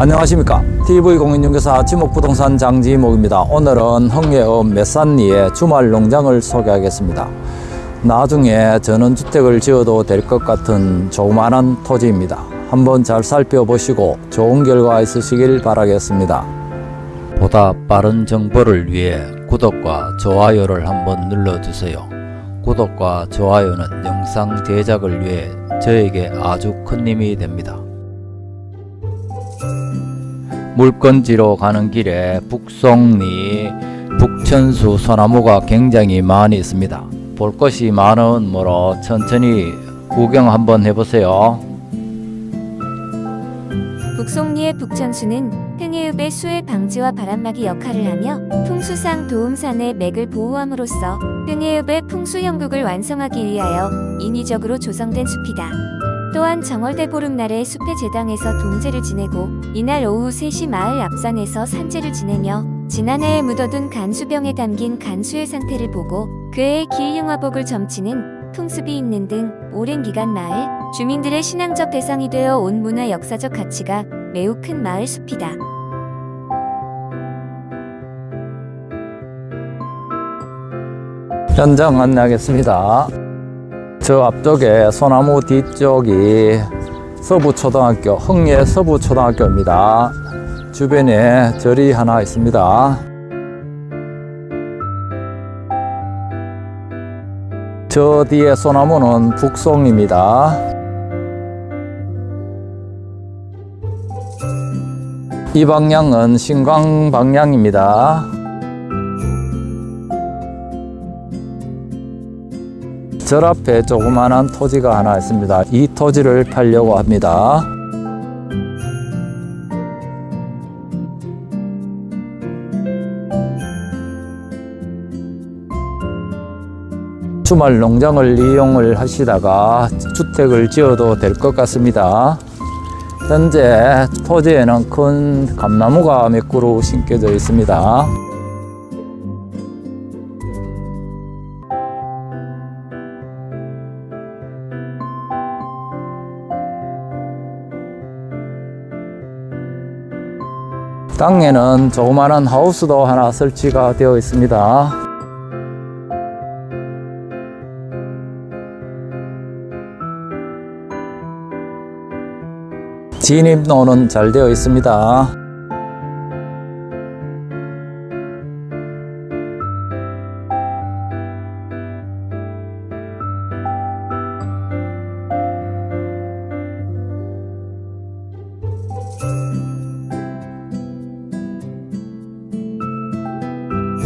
안녕하십니까? TV공인중개사 지목부동산 장지목입니다. 오늘은 흥예읍 메산리의 주말 농장을 소개하겠습니다. 나중에 전원주택을 지어도 될 것 같은 조그만한 토지입니다. 한번 잘 살펴보시고 좋은 결과 있으시길 바라겠습니다. 보다 빠른 정보를 위해 구독과 좋아요를 한번 눌러주세요. 구독과 좋아요는 영상 제작을 위해 저에게 아주 큰 힘이 됩니다 물건지로 가는 길에 북송리, 북천수 소나무가 굉장히 많이 있습니다. 볼 것이 많은 뭐로 천천히 구경 한번 해보세요. 북송리의 북천수는 흥해읍의 수해 방지와 바람막이 역할을 하며 풍수상 도움산의 맥을 보호함으로써 흥해읍의 풍수 형국을 완성하기 위하여 인위적으로 조성된 숲이다. 또한 정월대 보름날에 숲의 제당에서 동제를 지내고 이날 오후 3시 마을 앞산에서 산제를 지내며 지난해에 묻어둔 간수병에 담긴 간수의 상태를 보고 그해의 기흉화복을 점치는 풍습이 있는 등 오랜 기간 마을 주민들의 신앙적 대상이 되어 온 문화 역사적 가치가 매우 큰 마을 숲이다. 현장 안내하겠습니다. 저 앞쪽에 소나무 뒤쪽이 서부초등학교, 흥예 서부초등학교입니다. 주변에 절이 하나 있습니다. 저 뒤에 소나무는 북송입니다. 이 방향은 신광 방향입니다. 절 앞에 조그만한 토지가 하나 있습니다. 이 토지를 팔려고 합니다. 주말 농장을 이용을 하시다가 주택을 지어도 될 것 같습니다. 현재 토지에는 큰 감나무가 몇 그루 심겨져 있습니다. 땅에는 조그마한 하우스도 하나 설치가 되어 있습니다. 진입로는 잘 되어 있습니다.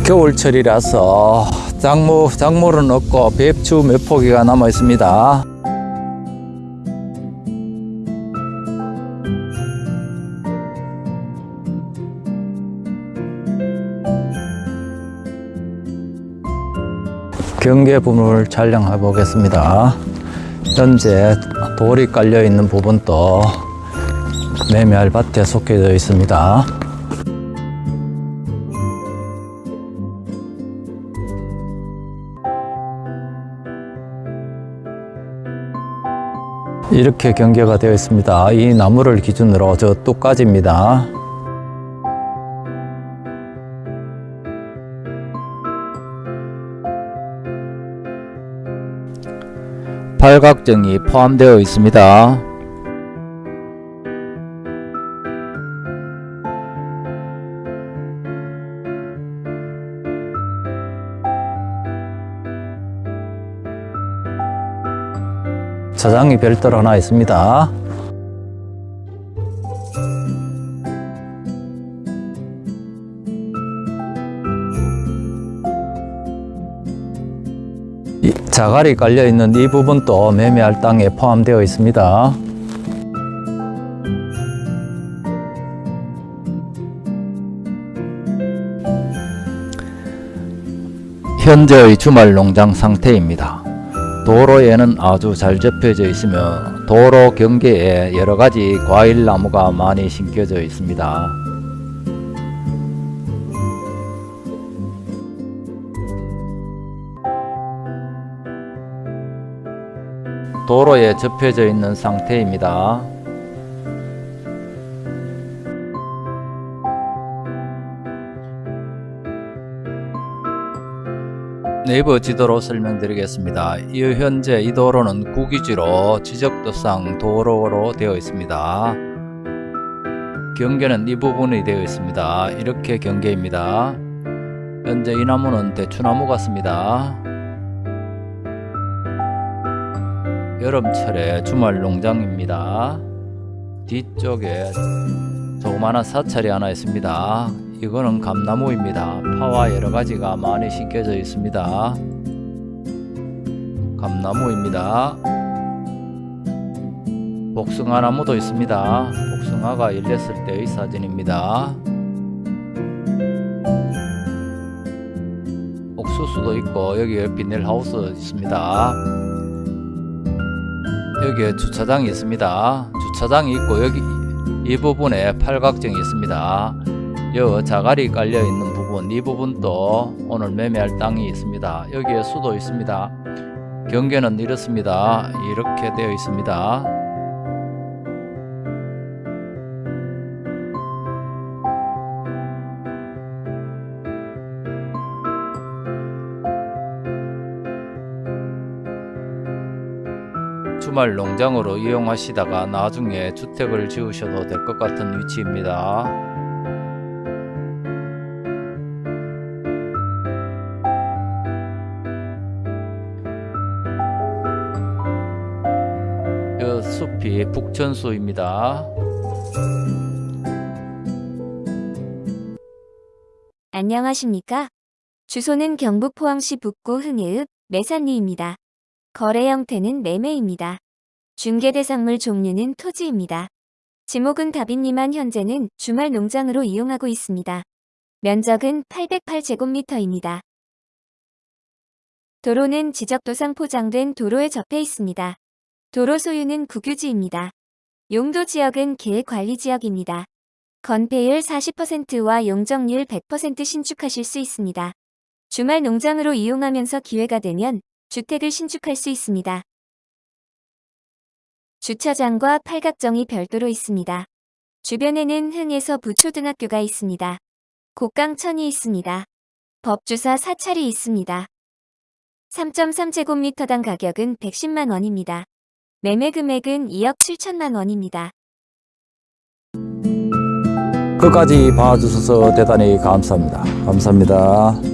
겨울철이라서 작물, 작물은 없고 배추 몇 포기가 남아 있습니다. 경계 부분을 촬영해 보겠습니다. 현재 돌이 깔려 있는 부분도 매매할 밭에 속해져 있습니다. 이렇게 경계가 되어 있습니다. 이 나무를 기준으로 저 뚝까지입니다. 팔각정이 포함되어 있습니다. 자장이 별도로 하나 있습니다. 이 자갈이 깔려 있는 이 부분도 매매할 땅에 포함되어 있습니다. 현재의 주말 농장 상태입니다. 도로에는 아주 잘 접혀져 있으며 도로 경계에 여러 가지 과일 나무가 많이 심겨져 있습니다. 도로에 접혀져 있는 상태입니다. 네이버 지도로 설명드리겠습니다. 이 현재 이 도로는 국유지로 지적도상 도로로 되어 있습니다. 경계는 이 부분이 되어 있습니다. 이렇게 경계입니다. 현재 이 나무는 대추나무 같습니다. 여름철에 주말 농장입니다. 뒤쪽에 조그마한 사찰이 하나 있습니다. 이거는 감나무입니다. 파와 여러 가지가 많이 심겨져 있습니다. 감나무입니다. 복숭아 나무도 있습니다. 복숭아가 열렸을 때의 사진입니다. 옥수수도 있고 여기에 비닐하우스 있습니다. 여기에 주차장이 있습니다. 주차장이 있고 여기 이 부분에 팔각정이 있습니다. 여 자갈이 깔려 있는 부분 이 부분도 오늘 매매할 땅이 있습니다. 여기에 수도 있습니다. 경계는 이렇습니다. 이렇게 되어 있습니다. 주말 농장으로 이용하시다가 나중에 주택을 지으셔도 될 것 같은 위치입니다. 이 숲이 북천수입니다. 안녕하십니까? 주소는 경북 포항시 북구 흥해읍 매산리입니다. 거래 형태는 매매입니다. 중개 대상물 종류는 토지입니다. 지목은 다빈리만 현재는 주말 농장으로 이용하고 있습니다. 면적은 808제곱미터입니다. 도로는 지적도상 포장된 도로에 접해 있습니다. 도로 소유는 국유지입니다. 용도 지역은 계획관리지역입니다. 건폐율 40%와 용적률 100% 신축하실 수 있습니다. 주말 농장으로 이용하면서 기회가 되면 주택을 신축할 수 있습니다. 주차장과 팔각정이 별도로 있습니다. 주변에는 흥에서 부초등학교가 있습니다. 곡강천이 있습니다. 법주사 사찰이 있습니다. 3.3제곱미터당 가격은 110만 원입니다. 매매 금액은 2억 7천만 원입니다. 끝까지 봐주셔서 대단히 감사합니다. 감사합니다.